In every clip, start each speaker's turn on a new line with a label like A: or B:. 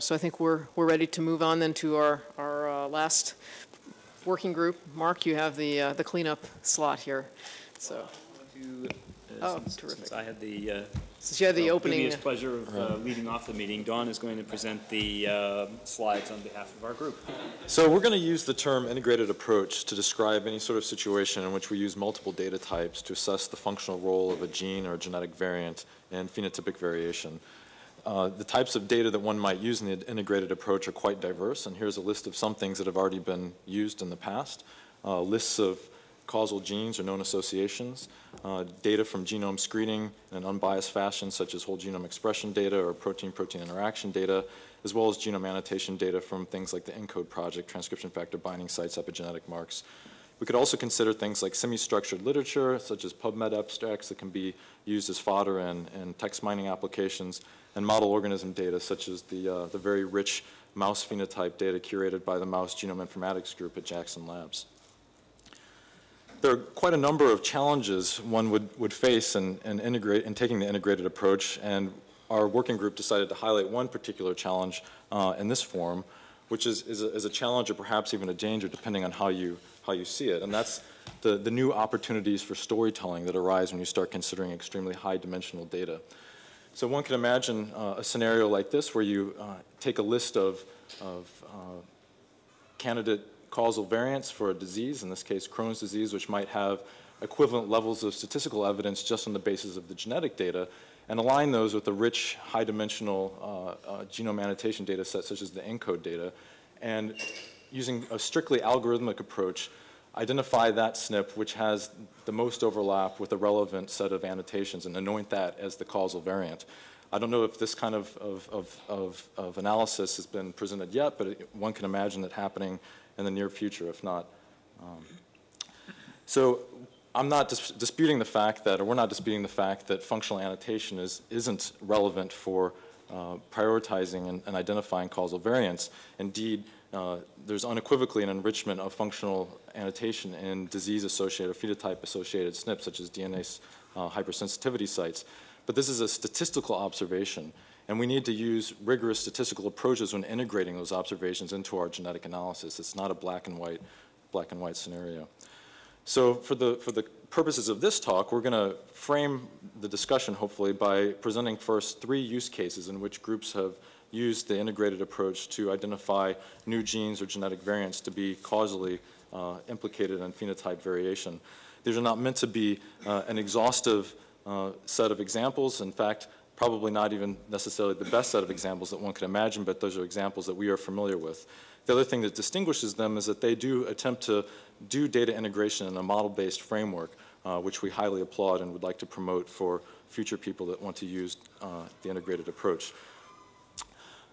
A: So I think we're, we're ready to move on then to our, our uh, last working group. Mark, you have the, uh, the cleanup slot here. So,
B: To, uh,
A: Oh,
B: since-
A: terrific.
B: Since I had the uh,
A: since you had the
B: uh,
A: opening,
B: previous pleasure of uh, leading off the meeting, Don is going to present the uh, slides on behalf of our group.
C: So we're going to use the term integrated approach to describe any sort of situation in which we use multiple data types to assess the functional role of a gene or a genetic variant in phenotypic variation. Uh, the types of data that one might use in the integrated approach are quite diverse, and here's a list of some things that have already been used in the past. Uh, lists of causal genes or known associations, uh, data from genome screening in an unbiased fashion, such as whole genome expression data or protein-protein interaction data, as well as genome annotation data from things like the ENCODE project, transcription factor binding sites, epigenetic marks. We could also consider things like semi-structured literature, such as PubMed abstracts that can be used as fodder in, in text mining applications, and model organism data, such as the, uh, the very rich mouse phenotype data curated by the Mouse Genome Informatics Group at Jackson Labs. There are quite a number of challenges one would, would face in, in, integrate, in taking the integrated approach, and our working group decided to highlight one particular challenge uh, in this forum, which is, is, a, is a challenge or perhaps even a danger depending on how you, how you see it, and that's the, the new opportunities for storytelling that arise when you start considering extremely high dimensional data. So one can imagine uh, a scenario like this where you uh, take a list of, of uh, candidate causal variants for a disease, in this case Crohn's disease, which might have equivalent levels of statistical evidence just on the basis of the genetic data, and align those with a rich, high-dimensional uh, uh, genome annotation data set, such as the ENCODE data, and using a strictly algorithmic approach, identify that SNP which has the most overlap with the relevant set of annotations and anoint that as the causal variant. I don't know if this kind of, of, of, of, of analysis has been presented yet, but it, one can imagine it happening in the near future, if not. Um, so I'm not dis disputing the fact that, or we're not disputing the fact that functional annotation is, isn't relevant for uh, prioritizing and, and, identifying causal variants. Indeed, uh, there's unequivocally an enrichment of functional annotation in disease-associated or phenotype-associated SNPs, such as DNA uh, hypersensitivity sites. But this is a statistical observation, and we need to use rigorous statistical approaches when integrating those observations into our genetic analysis. It's not a black and white, black and white scenario. So for the, for the purposes of this talk, we're going to frame the discussion, hopefully, by presenting first three use cases in which groups have used the integrated approach to identify new genes or genetic variants to be causally uh, implicated in phenotype variation. These are not meant to be uh, an exhaustive uh, set of examples. In fact, probably not even necessarily the best set of examples that one could imagine, but those are examples that we are familiar with. The other thing that distinguishes them is that they do attempt to do data integration in a model-based framework, uh, which we highly applaud and would like to promote for future people that want to use uh, the integrated approach.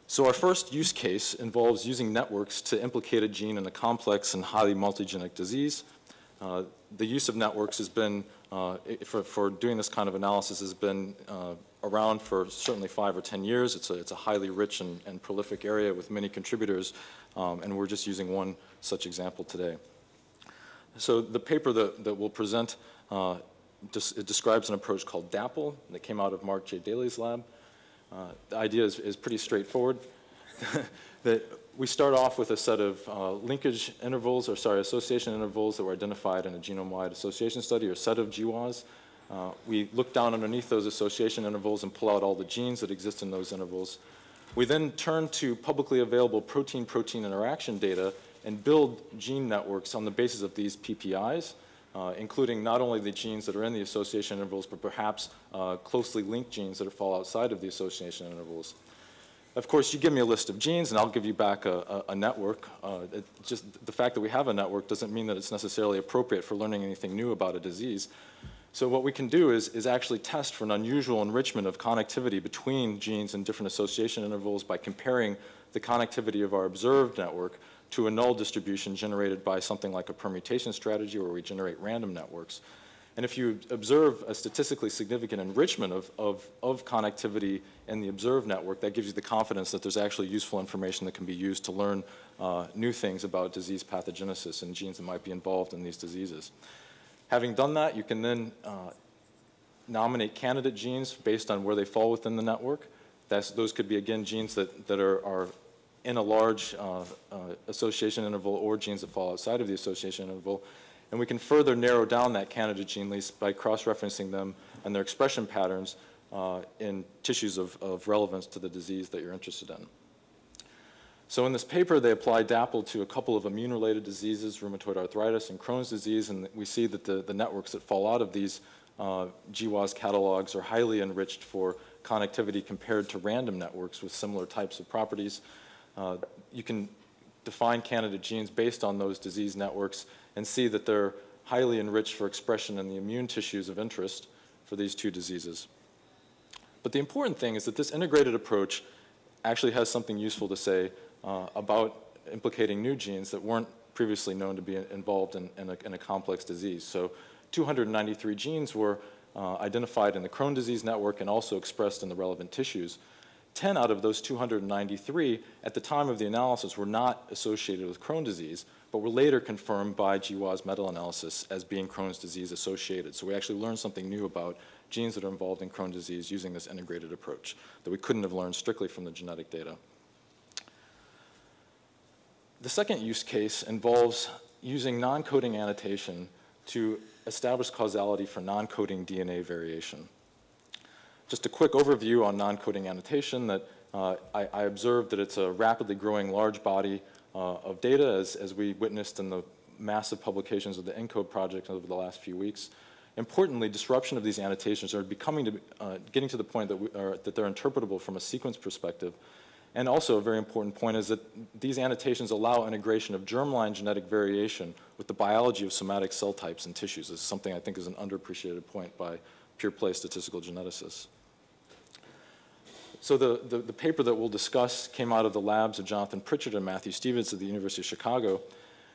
C: So our first use case involves using networks to implicate a gene in a complex and highly multigenic disease. Uh, the use of networks has been, uh, for, for, doing this kind of analysis, has been uh, around for certainly five or 10 years. It's a, it's a highly rich and, and prolific area with many contributors, um, and we're just using one such example today. So the paper that, that we'll present uh, it describes an approach called DAPPLE that came out of Mark J. Daly's lab. Uh, the idea is, is pretty straightforward. that we start off with a set of uh, linkage intervals, or sorry, association intervals that were identified in a genome-wide association study, or set of GWAS. Uh, we look down underneath those association intervals and pull out all the genes that exist in those intervals. We then turn to publicly available protein-protein interaction data and build gene networks on the basis of these PPIs, uh, including not only the genes that are in the association intervals, but perhaps uh, closely linked genes that fall outside of the association intervals. Of course, you give me a list of genes, and I'll give you back a, a, a network. Uh, just the fact that we have a network doesn't mean that it's necessarily appropriate for learning anything new about a disease. So what we can do is, is actually test for an unusual enrichment of connectivity between genes and different association intervals by comparing the connectivity of our observed network to a null distribution generated by something like a permutation strategy where we generate random networks. And if you observe a statistically significant enrichment of, of, of connectivity in the observed network, that gives you the confidence that there's actually useful information that can be used to learn uh, new things about disease pathogenesis and genes that might be involved in these diseases. Having done that, you can then uh, nominate candidate genes based on where they fall within the network. That's, those could be, again, genes that, that are, are in a large uh, uh, association interval or genes that fall outside of the association interval. And we can further narrow down that candidate gene list by cross-referencing them and their expression patterns uh, in tissues of, of relevance to the disease that you're interested in. So in this paper, they apply DAPPLE to a couple of immune-related diseases, rheumatoid arthritis and Crohn's disease, and we see that the, the networks that fall out of these uh, GWAS catalogs are highly enriched for connectivity compared to random networks with similar types of properties. Uh, you can define candidate genes based on those disease networks and see that they're highly enriched for expression in the immune tissues of interest for these two diseases. But the important thing is that this integrated approach actually has something useful to say uh, about implicating new genes that weren't previously known to be involved in, in, a, in a complex disease. So 293 genes were uh, identified in the Crohn disease network and also expressed in the relevant tissues. 10 out of those 293 at the time of the analysis were not associated with Crohn disease, but were later confirmed by GWAS meta-analysis as being Crohn's disease associated. So we actually learned something new about genes that are involved in Crohn disease using this integrated approach that we couldn't have learned strictly from the genetic data. The second use case involves using non-coding annotation to establish causality for non-coding DNA variation. Just a quick overview on non-coding annotation that uh, I, I, observed that it's a rapidly growing large body uh, of data as, as we witnessed in the massive publications of the ENCODE project over the last few weeks. Importantly, disruption of these annotations are becoming to, uh, getting to the point that, we, are, that they're interpretable from a sequence perspective. And also a very important point is that these annotations allow integration of germline genetic variation with the biology of somatic cell types and tissues. This is something I think is an underappreciated point by pure play statistical geneticists. So the, the, the, paper that we'll discuss came out of the labs of Jonathan Pritchard and Matthew Stephens at the University of Chicago.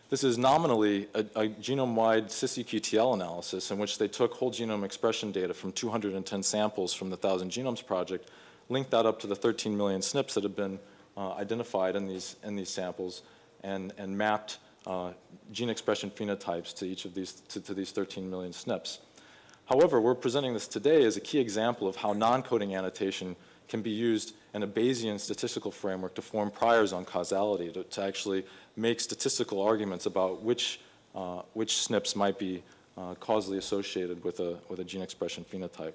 C: This is nominally a, a genome-wide cis-EQTL analysis in which they took whole genome expression data from 210 samples from the Thousand Genomes Project, linked that up to the 13 million SNPs that have been uh, identified in these, in these samples, and, and mapped uh, gene expression phenotypes to each of these, to, to these 13 million SNPs. However, we're presenting this today as a key example of how non-coding annotation can be used in a Bayesian statistical framework to form priors on causality, to, to actually make statistical arguments about which, uh, which SNPs might be uh, causally associated with a, with a gene expression phenotype.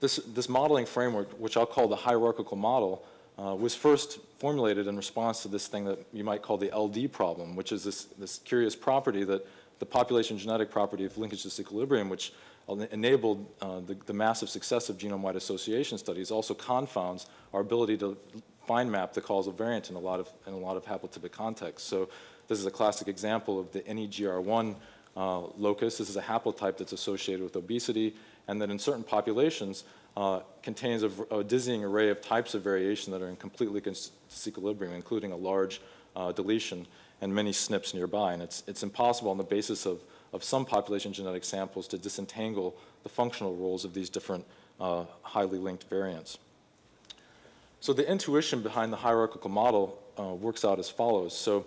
C: This, this modeling framework, which I'll call the hierarchical model, uh, was first formulated in response to this thing that you might call the LD problem, which is this, this curious property that the population genetic property of linkage disequilibrium, which enabled uh, the, the, massive success of genome-wide association studies also confounds our ability to find map the causal variant in a lot of, in a lot of haplotypic contexts. So this is a classic example of the NEGR1 uh, locus. This is a haplotype that's associated with obesity and that in certain populations uh, contains a, a, dizzying array of types of variation that are in completely disequilibrium, including a large uh, deletion and many SNPs nearby. And it's, it's impossible on the basis of of some population genetic samples to disentangle the functional roles of these different uh, highly linked variants. So the intuition behind the hierarchical model uh, works out as follows. So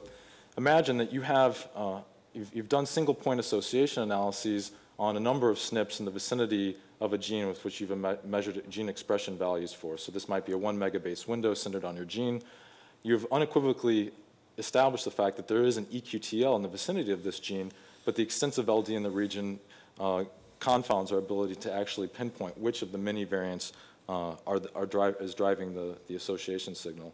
C: imagine that you have, uh, you've, you've, done single point association analyses on a number of SNPs in the vicinity of a gene with which you've me measured gene expression values for. So this might be a one megabase window centered on your gene. You've unequivocally established the fact that there is an EQTL in the vicinity of this gene but the extensive LD in the region uh, confounds our ability to actually pinpoint which of the many variants uh, are, are drive, is driving the, the association signal.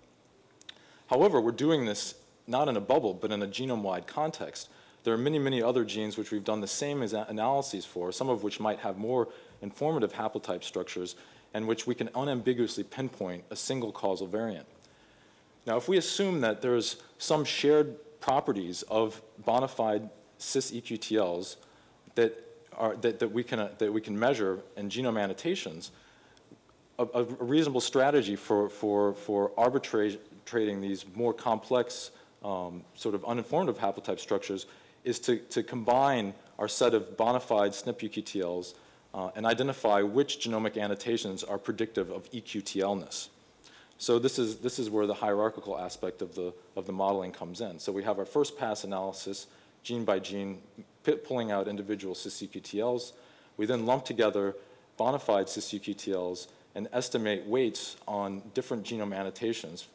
C: However, we're doing this not in a bubble, but in a genome-wide context. There are many, many other genes which we've done the same analyses for, some of which might have more informative haplotype structures, and which we can unambiguously pinpoint a single causal variant. Now, if we assume that there's some shared properties of bona fide cis-EQTLs that, are, that, that, we can, uh, that we can measure in genome annotations, a, a reasonable strategy for, for, for arbitrating these more complex um, sort of uninformative haplotype structures is to, to combine our set of bona fide SNP EQTLs uh, and identify which genomic annotations are predictive of EQTLness. So this is, this is where the hierarchical aspect of the, of the modeling comes in. So we have our first pass analysis gene by gene, pit pulling out individual cis-EQTLs. We then lump together bona fide cis-EQTLs and estimate weights on different genome annotations,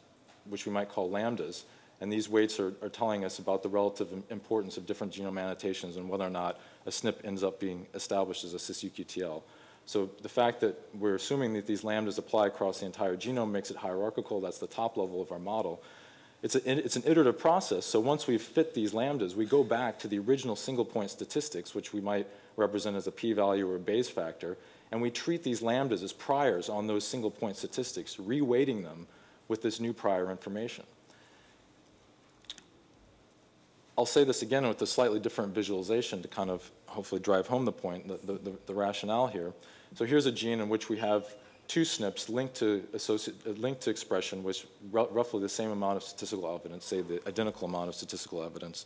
C: which we might call lambdas. And these weights are, are telling us about the relative importance of different genome annotations and whether or not a SNP ends up being established as a cis-EQTL. So the fact that we're assuming that these lambdas apply across the entire genome makes it hierarchical. That's the top level of our model. It's, a, it's an iterative process, so once we've fit these lambdas, we go back to the original single-point statistics, which we might represent as a p-value or a Bayes factor, and we treat these lambdas as priors on those single-point statistics, reweighting them with this new prior information. I'll say this again with a slightly different visualization to kind of hopefully drive home the point, the, the, the rationale here. So here's a gene in which we have two SNPs linked to, linked to expression r- roughly the same amount of statistical evidence, say the identical amount of statistical evidence.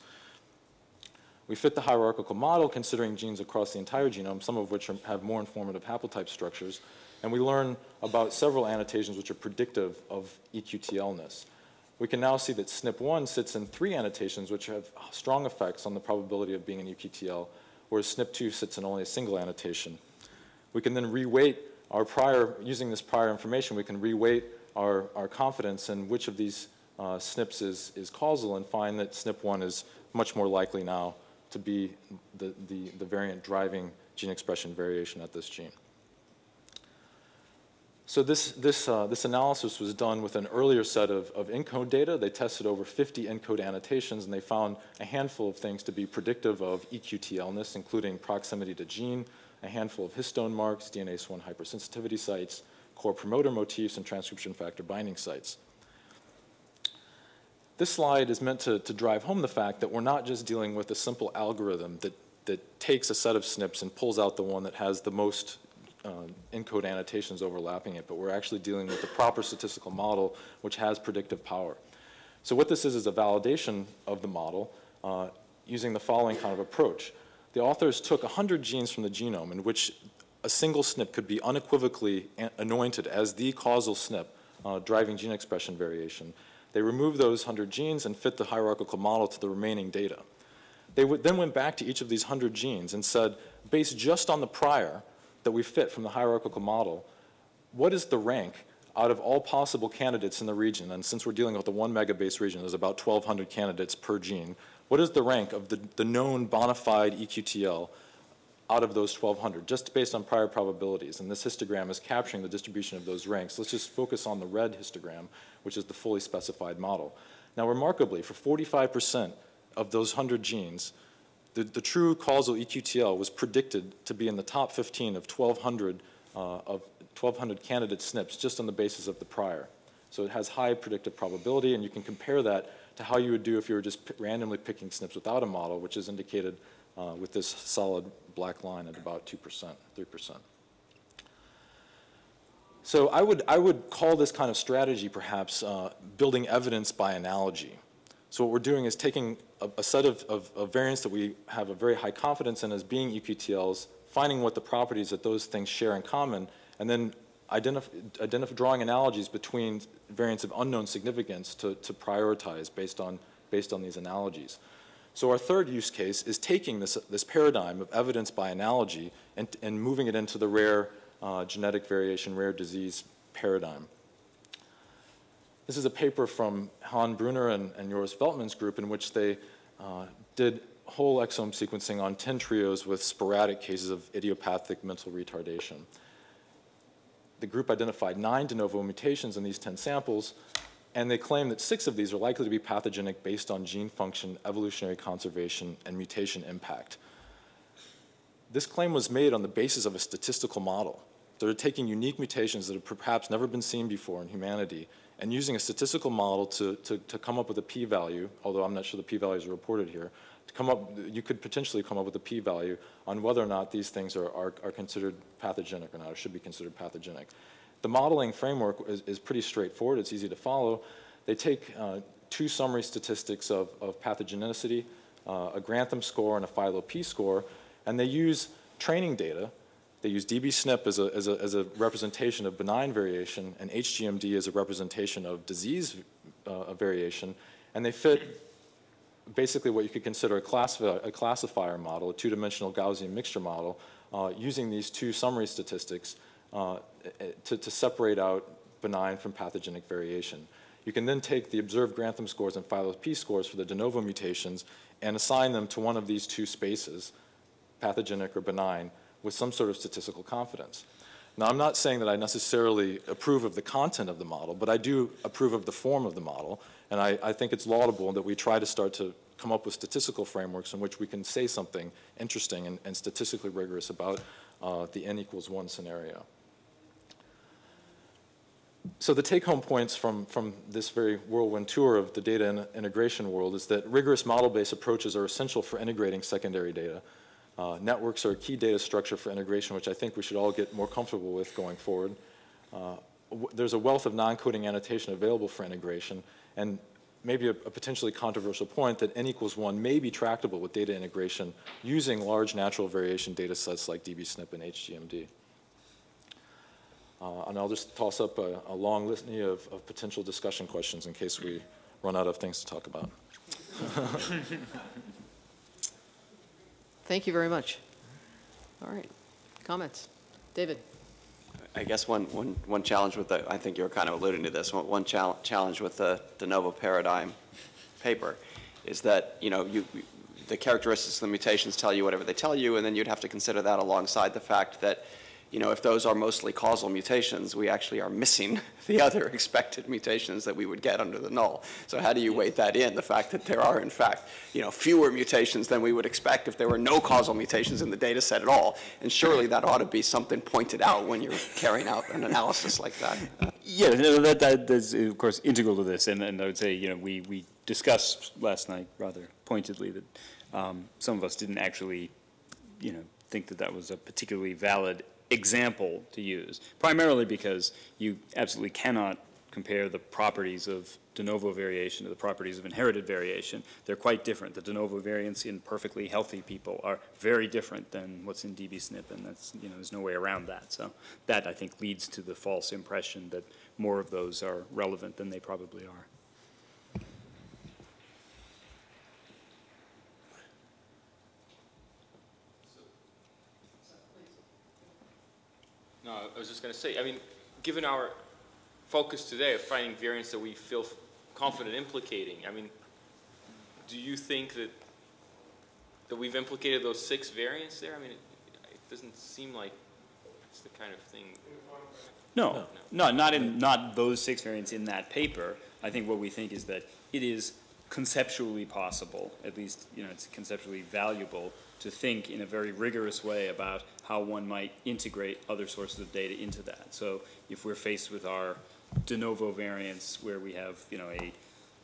C: We fit the hierarchical model considering genes across the entire genome, some of which are, have more informative haplotype structures, and we learn about several annotations which are predictive of EQTLness. We can now see that SNP1 sits in three annotations which have strong effects on the probability of being an EQTL, whereas SNP2 sits in only a single annotation. We can then reweight our prior, using this prior information, we can reweight our, our confidence in which of these uh, SNPs is, is causal and find that SNP1 is much more likely now to be the, the, the variant driving gene expression variation at this gene. So this, this, uh, this analysis was done with an earlier set of, of ENCODE data. They tested over 50 ENCODE annotations, and they found a handful of things to be predictive of E EQTLness, including proximity to gene, a handful of histone marks, DNase 1 hypersensitivity sites, core promoter motifs, and transcription factor binding sites. This slide is meant to, to drive home the fact that we're not just dealing with a simple algorithm that, that takes a set of SNPs and pulls out the one that has the most uh, ENCODE annotations overlapping it, but we're actually dealing with the proper statistical model which has predictive power. So what this is is a validation of the model uh, using the following kind of approach. The authors took 100 genes from the genome in which a single SNP could be unequivocally anointed as the causal SNP uh, driving gene expression variation. They removed those 100 genes and fit the hierarchical model to the remaining data. They then went back to each of these 100 genes and said, based just on the prior that we fit from the hierarchical model, what is the rank out of all possible candidates in the region? And since we're dealing with the one megabase region, there's about 1,200 candidates per gene. What is the rank of the, the known bona fide EQTL out of those 1,200, just based on prior probabilities? And this histogram is capturing the distribution of those ranks. Let's just focus on the red histogram, which is the fully specified model. Now, remarkably, for 45% of those 100 genes, the, the true causal EQTL was predicted to be in the top 15 of 1,200 uh, of 1,200 candidate SNPs just on the basis of the prior. So it has high predictive probability, and you can compare that to how you would do if you were just randomly picking SNPs without a model, which is indicated uh, with this solid black line at about 2%, 3%. So I would, I would call this kind of strategy perhaps uh, building evidence by analogy. So what we're doing is taking a, a set of, of, of variants that we have a very high confidence in as being EQTLs, finding what the properties that those things share in common, and then identify drawing analogies between variants of unknown significance to, to prioritize based on, based on these analogies. So our third use case is taking this, this paradigm of evidence by analogy and, and moving it into the rare uh, genetic variation, rare disease paradigm. This is a paper from Han Brunner and, and Joris Veltman's group in which they uh, did whole exome sequencing on 10 trios with sporadic cases of idiopathic mental retardation. The group identified nine de novo mutations in these 10 samples, and they claim that six of these are likely to be pathogenic based on gene function, evolutionary conservation, and mutation impact. This claim was made on the basis of a statistical model. They're taking unique mutations that have perhaps never been seen before in humanity and using a statistical model to, to, to come up with a p-value, although I'm not sure the p-values are reported here, to come up, you could potentially come up with a p-value on whether or not these things are, are, are considered pathogenic or not, or should be considered pathogenic. The modeling framework is, is pretty straightforward, it's easy to follow. They take uh, two summary statistics of, of pathogenicity, uh, a Grantham score and a PhyloP score, and they use training data they use dbSNP as a, as, a, as a representation of benign variation and HGMD as a representation of disease uh, variation, and they fit basically what you could consider a, classifier, a classifier model, a two-dimensional Gaussian mixture model, uh, using these two summary statistics uh, to, to separate out benign from pathogenic variation. You can then take the observed Grantham scores and PhyloP scores for the de novo mutations and assign them to one of these two spaces, pathogenic or benign, with some sort of statistical confidence. Now, I'm not saying that I necessarily approve of the content of the model, but I do approve of the form of the model, and I, I think it's laudable that we try to start to come up with statistical frameworks in which we can say something interesting and, and statistically rigorous about uh, the n equals one scenario. So the take-home points from, from this very whirlwind tour of the data in- integration world is that rigorous model-based approaches are essential for integrating secondary data. Uh, networks are a key data structure for integration, which I think we should all get more comfortable with going forward. Uh, there's a wealth of non-coding annotation available for integration, and maybe a, a potentially controversial point that n equals one may be tractable with data integration using large natural variation data sets like dbSNP and HGMD. Uh, and I'll just toss up a, a long litany of, of potential discussion questions in case we run out of things to talk about.
A: Thank you very much. All right, comments? David?
D: I guess one, one, one challenge with the, I think you were kind of alluding to this, one, one chal- challenge with the de novo paradigm paper is that, you know, you, the characteristics of the mutations tell you whatever they tell you, and then you'd have to consider that alongside the fact that, you know, if those are mostly causal mutations, we actually are missing the other expected mutations that we would get under the null. So how do you weight that in, the fact that there are, in fact, you know, fewer mutations than we would expect if there were no causal mutations in the data set at all? And surely that ought to be something pointed out when you're carrying out an analysis like that.
B: Yeah, no, that, that is, of course, integral to this, and, and I would say, you know, we, we discussed last night rather pointedly that um, some of us didn't actually, you know, think that that was a particularly valid example to use, primarily because you absolutely cannot compare the properties of de novo variation to the properties of inherited variation. They're quite different. The de novo variants in perfectly healthy people are very different than what's in dbSNP, and that's, you know, there's no way around that. So that, I think, leads to the false impression that more of those are relevant than they probably are.
E: No, I was just going to say, I mean, given our focus today of finding variants that we feel confident implicating, I mean, do you think that, that we've implicated those six variants there? I mean, it, it doesn't seem like it's the kind of thing.
B: No, no, not in, not those six variants in that paper. I think what we think is that it is conceptually possible, at least, you know, it's conceptually valuable to think in a very rigorous way about how one might integrate other sources of data into that. So if we're faced with our de novo variants where we have, you know, a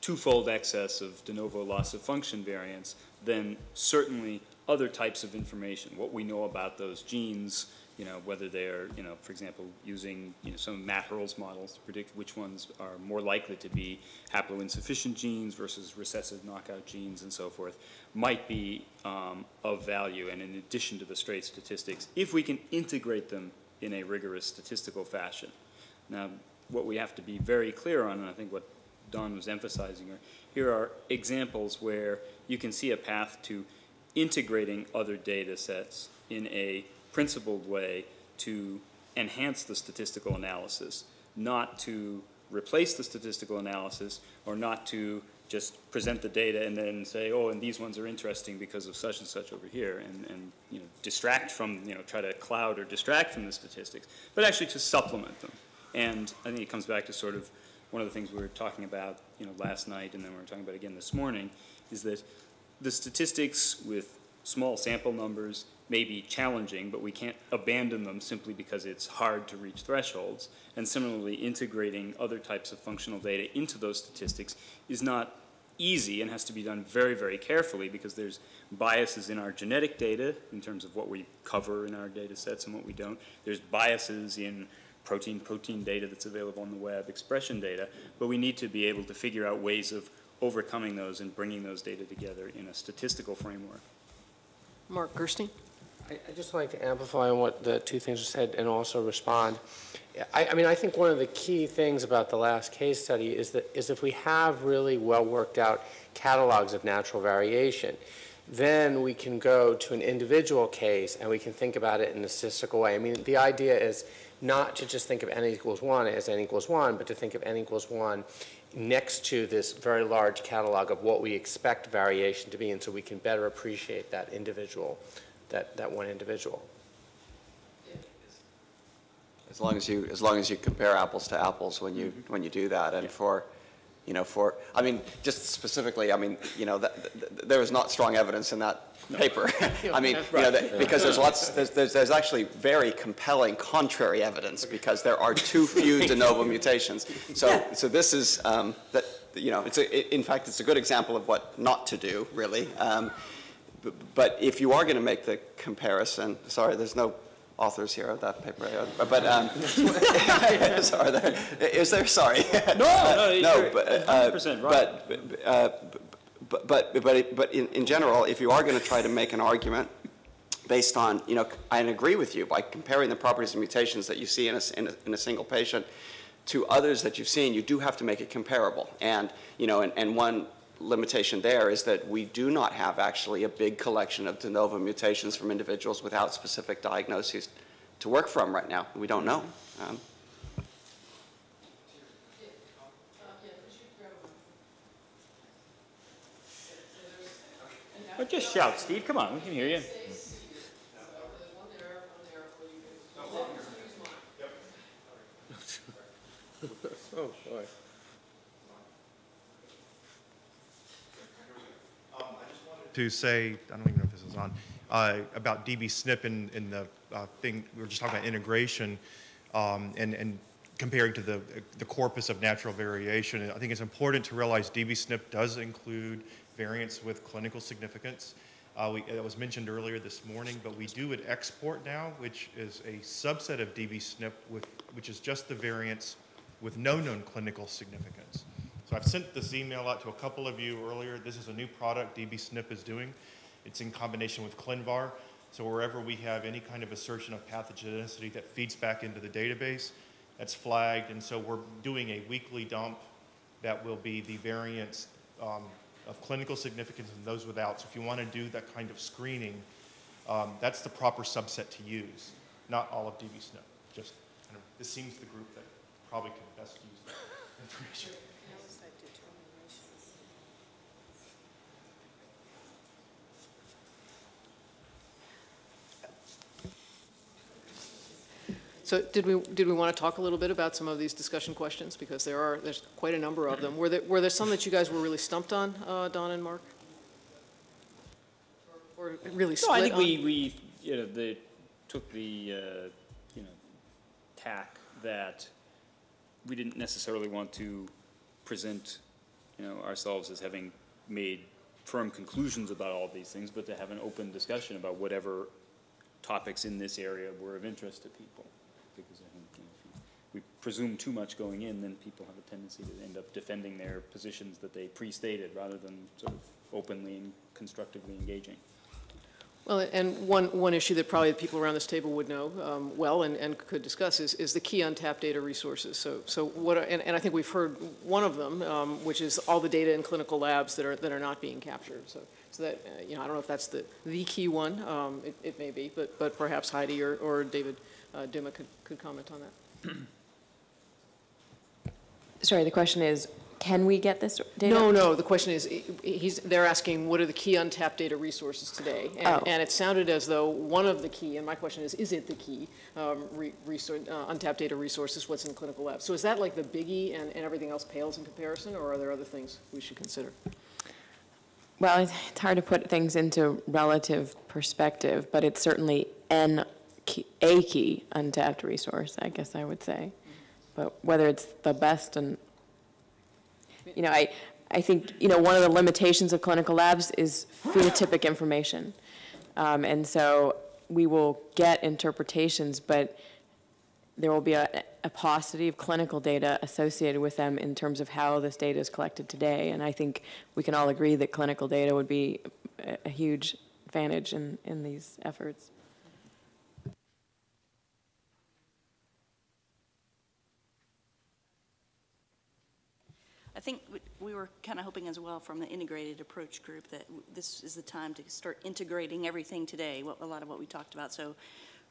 B: twofold excess of de novo loss of function variants, then certainly other types of information, what we know about those genes, you know, whether they're, you know, for example, using, you know, some of Matt Hurles' models to predict which ones are more likely to be haploinsufficient genes versus recessive knockout genes and so forth, might be um, of value and in addition to the straight statistics, if we can integrate them in a rigorous statistical fashion. Now, what we have to be very clear on, and I think what Don was emphasizing, are here are examples where you can see a path to integrating other data sets in a principled way to enhance the statistical analysis, not to replace the statistical analysis or not to just present the data and then say, oh, and these ones are interesting because of such and such over here, and, and you know, distract from, you know, try to cloud or distract from the statistics, but actually to supplement them. And I think it comes back to sort of one of the things we were talking about, you know, last night, and then we were talking about again this morning, is that the statistics with small sample numbers may be challenging, but we can't abandon them simply because it's hard to reach thresholds. And similarly, integrating other types of functional data into those statistics is not easy and has to be done very, very carefully because there's biases in our genetic data in terms of what we cover in our data sets and what we don't. There's biases in protein-protein data that's available on the web, expression data, but we need to be able to figure out ways of overcoming those and bringing those data together in a statistical framework.
A: Mark Gerstein?
F: I- just like to amplify on what the two things you said and also respond. I, I mean, I think one of the key things about the last case study is that, is if we have really well-worked-out catalogs of natural variation, then we can go to an individual case and we can think about it in a statistical way. I mean, the idea is not to just think of n equals 1 as n equals 1, but to think of n equals 1 next to this very large catalog of what we expect variation to be, and so we can better appreciate that individual, that, that one individual.
D: As long as you, as long as you compare apples to apples when you, when you do that, and for, you know, for, I mean, just specifically, I mean, you know, that, th- there is not strong evidence in that paper. I mean, you know, that- because there's lots, there's, there's, there's actually very compelling contrary evidence, because there are too few de novo mutations. So, so this is, um, that, you know, it's a, i- in fact, it's a good example of what not to do, really. Um, But if you are going to make the comparison, sorry, there's no authors here of that paper, but, um, sorry, there, is there, sorry?
B: No, no,
D: No, but, uh,
B: 100% right.
D: but, uh, but, but, but, but in, in general, if you are going to try to make an argument based on, you know, I agree with you, by comparing the properties and mutations that you see in a, in a, in a single patient to others that you've seen, you do have to make it comparable. And, you know, and, and one limitation there is that we do not have actually a big collection of de novo mutations from individuals without specific diagnoses to work from right now. We don't know. Um,
B: Or just shout, Steve, come on, we can hear you.
F: Oh, boy.
G: To say, I don't even know if this is on, uh, about dbSNP in, in the uh, thing, we were just talking about integration um, and, and comparing to the, the corpus of natural variation. I think it's important to realize dbSNP does include variants with clinical significance. Uh, we, it was mentioned earlier this morning, but we do an export now, which is a subset of dbSNP with, which is just the variants with no known clinical significance. So I've sent this email out to a couple of you earlier. This is a new product dbSNP is doing. It's in combination with ClinVar. So wherever we have any kind of assertion of pathogenicity that feeds back into the database, that's flagged. And so we're doing a weekly dump that will be the variants um, of clinical significance and those without. So if you want to do that kind of screening, um, that's the proper subset to use, not all of dbSNP. Just this seems the group that probably can best use that information.
A: So did we, did we want to talk a little bit about some of these discussion questions? Because there are, there's quite a number of them. Were there, were there some that you guys were really stumped on, uh, Don and Mark? Or really
B: No, I think
A: on?
B: we, we, you know, the, took the, uh, you know, tack that we didn't necessarily want to present, you know, ourselves as having made firm conclusions about all these things, but to have an open discussion about whatever topics in this area were of interest to people. Because I think, you know, if we presume too much going in, then people have a tendency to end up defending their positions that they pre-stated rather than sort of openly and constructively engaging.
A: Well, and one, one issue that probably the people around this table would know um, well and, and could discuss is, is the key untapped data resources. So, so what, and, and I think we've heard one of them, um, which is all the data in clinical labs that are, that are not being captured. So, so that, uh, you know, I don't know if that's the, the key one, um, it, it may be, but, but perhaps Heidi or, or David uh, Duma could, could comment on that.
H: Sorry, the question is, can we get this data?
A: No, no, the question is, he's, they're asking, what are the key untapped data resources today? And,
H: Oh.
A: and it sounded as though one of the key, and my question is, is it the key, um, re, resource, uh, untapped data resources, what's in the clinical labs? So is that like the biggie and, and everything else pales in comparison, or are there other things we should consider?
H: Well, it's it's hard to put things into relative perspective, but it's certainly an, key- a key untapped resource, I guess I would say. But whether it's the best and, you know, I, I think, you know, one of the limitations of clinical labs is phenotypic information. Um, And so we will get interpretations, but there will be a, a paucity of clinical data associated with them in terms of how this data is collected today. And I think we can all agree that clinical data would be a, a huge advantage in, in these efforts.
I: I think we- we were kind of hoping as well from the integrated approach group that this is the time to start integrating everything today, what, a lot of what we talked about. So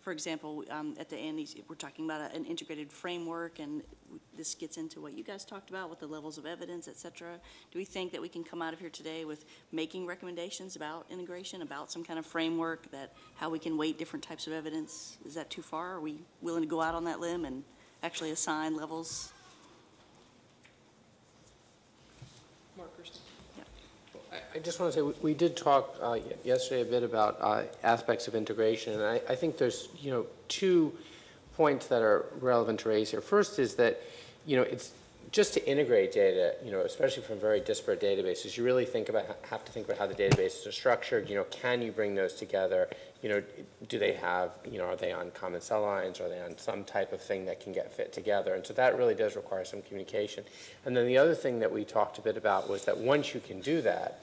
I: for example, um, at the end, we're talking about a- an integrated framework, and this gets into what you guys talked about with the levels of evidence, et cetera. Do we think that we can come out of here today with making recommendations about integration, about some kind of framework that, how we can weight different types of evidence? Is that too far? Are we willing to go out on that limb and actually assign levels?
F: I- just want to say, we- we did talk uh, yesterday a bit about uh, aspects of integration, and I, I think there's, you know, two points that are relevant to raise here. First is that, you know, it's just to integrate data, you know, especially from very disparate databases, you really think about, have to think about how the databases are structured, you know, can you bring those together? You know, do they have, you know, are they on common cell lines, are they on some type of thing that can get fit together? And so that really does require some communication. And then the other thing that we talked a bit about was that once you can do that,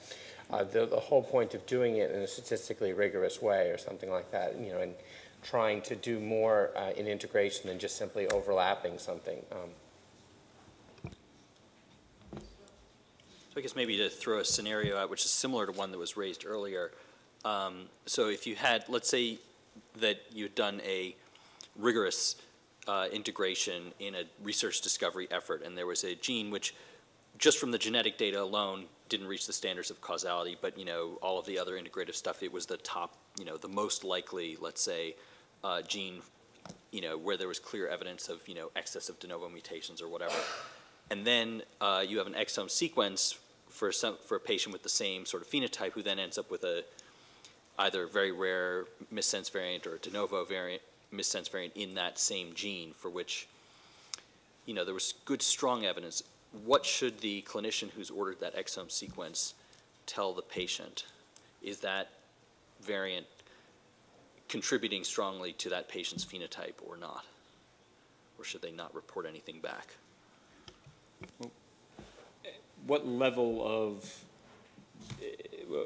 F: uh, the, the whole point of doing it in a statistically rigorous way or something like that, you know, and trying to do more uh, in integration than just simply overlapping something. Um,
J: So I guess maybe to throw a scenario out, which is similar to one that was raised earlier. Um, So if you had, let's say that you'd done a rigorous uh, integration in a research discovery effort, and there was a gene which, just from the genetic data alone, didn't reach the standards of causality, but, you know, all of the other integrative stuff, it was the top, you know, the most likely, let's say, uh, gene, you know, where there was clear evidence of, you know, excess of de novo mutations or whatever. And then uh, you have an exome sequence for some, for a patient with the same sort of phenotype who then ends up with a either a very rare missense variant or a de novo variant, missense variant in that same gene for which, you know, there was good, strong evidence. What should the clinician who's ordered that exome sequence tell the patient? Is that variant contributing strongly to that patient's phenotype or not? Or should they not report anything back?
B: What level of,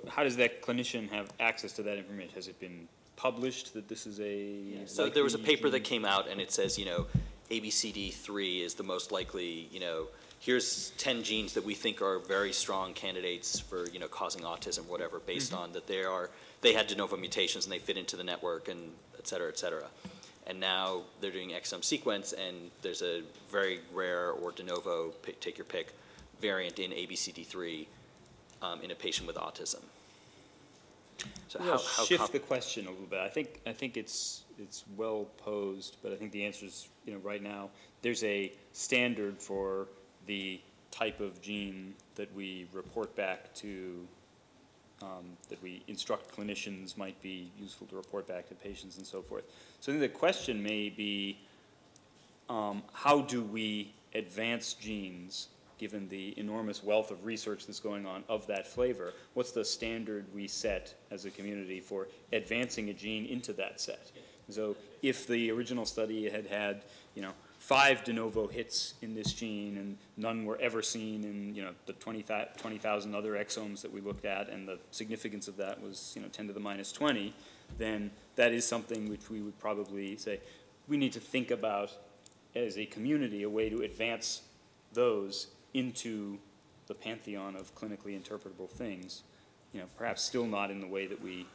B: how does that clinician have access to that information? Has it been published that this is a?
J: So there was a paper that came out and it says, you know, ABCD3 is the most likely, you know, here's 10 genes that we think are very strong candidates for, you know, causing autism, whatever, mm-hmm. based on that they are, they had de novo mutations and they fit into the network and et cetera, et cetera. And now they're doing exome sequence and there's a very rare or de novo, pick, take your pick, variant in ABCD3 um, in a patient with autism. So
B: Well,
J: how, how
B: shift the question a little bit. I think, I think it's, it's well posed, but I think the answer is, you know, right now, there's a standard for the type of gene that we report back to, um, that we instruct clinicians might be useful to report back to patients and so forth. So I think the question may be, um, how do we advance genes, given the enormous wealth of research that's going on of that flavor? What's the standard we set as a community for advancing a gene into that set? So if the original study had had, you know, five de novo hits in this gene and none were ever seen in, you know, the 20,000 20,000 other exomes that we looked at and the significance of that was, you know, 10 to the minus 20, then that is something which we would probably say, we need to think about as a community, a way to advance those into the pantheon of clinically interpretable things. You know, perhaps still not in the way that we,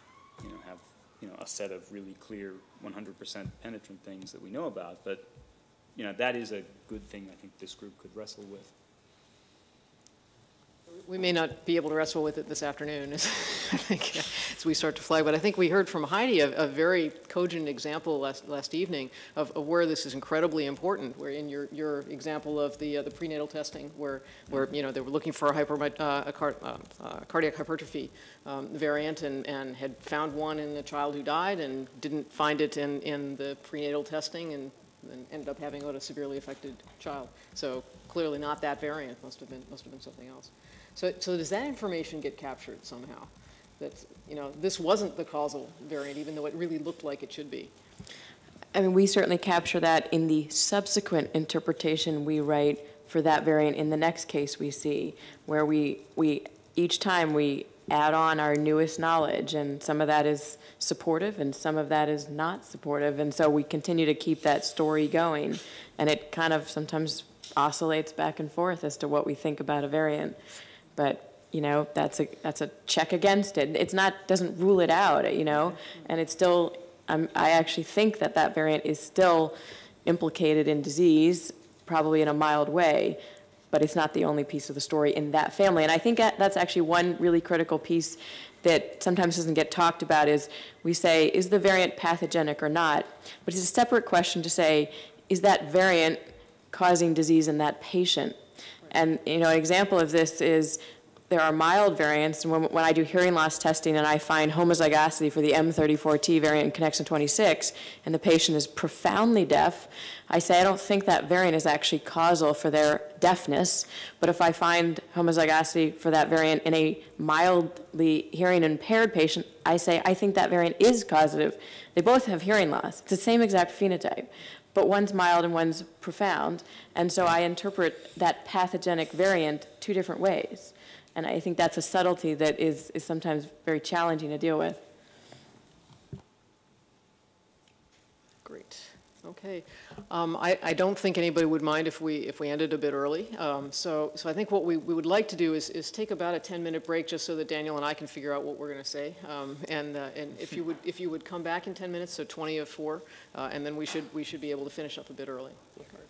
B: you know, have, you know, a set of really clear 100% penetrant things that we know about, but, you know, that is a good thing I think this group could wrestle with.
A: We may not be able to wrestle with it this afternoon, I think, we start to flag, but I think we heard from Heidi a, a very cogent example last, last evening of, of where this is incredibly important, where in your, your example of the, uh, the prenatal testing, where, where, you know, they were looking for a hyper, uh, a car, uh, uh, cardiac hypertrophy um, variant and, and had found one in a child who died and didn't find it in, in the prenatal testing and, and ended up having a severely affected child. So clearly not that variant, must have been, must have been something else. So, so does that information get captured somehow? That, you know, this wasn't the causal variant, even though it really looked like it should be.
H: I mean, we certainly capture that in the subsequent interpretation we write for that variant in the next case we see, where we, we, each time we add on our newest knowledge, and some of that is supportive and some of that is not supportive, and so we continue to keep that story going, and it kind of sometimes oscillates back and forth as to what we think about a variant. But, you know, that's a, that's a check against it. It's not, doesn't rule it out, you know, mm-hmm. and it's still I'm, I actually think that that variant is still implicated in disease, probably in a mild way, but it's not the only piece of the story in that family. And I think that- that's actually one really critical piece that sometimes doesn't get talked about is we say, is the variant pathogenic or not? But it's a separate question to say, is that variant causing disease in that patient? And, you know, an example of this is there are mild variants, and when, when I do hearing loss testing and I find homozygosity for the M34T variant in connexin 26, and the patient is profoundly deaf, I say I don't think that variant is actually causal for their deafness, but if I find homozygosity for that variant in a mildly hearing impaired patient, I say I think that variant is causative. They both have hearing loss. It's the same exact phenotype, but one's mild and one's profound, and so I interpret that pathogenic variant two different ways. And I think that's a subtlety that is, is sometimes very challenging to deal with.
A: Great, okay. Um, I, I don't think anybody would mind if we, if we ended a bit early. Um, So, so I think what we, we would like to do is, is take about a 10-minute break, just so that Daniel and I can figure out what we're going to say. Um, And, uh, and if you would, if you would come back in 10 minutes, so 20 of 4, uh, and then we should, we should be able to finish up a bit early. Great.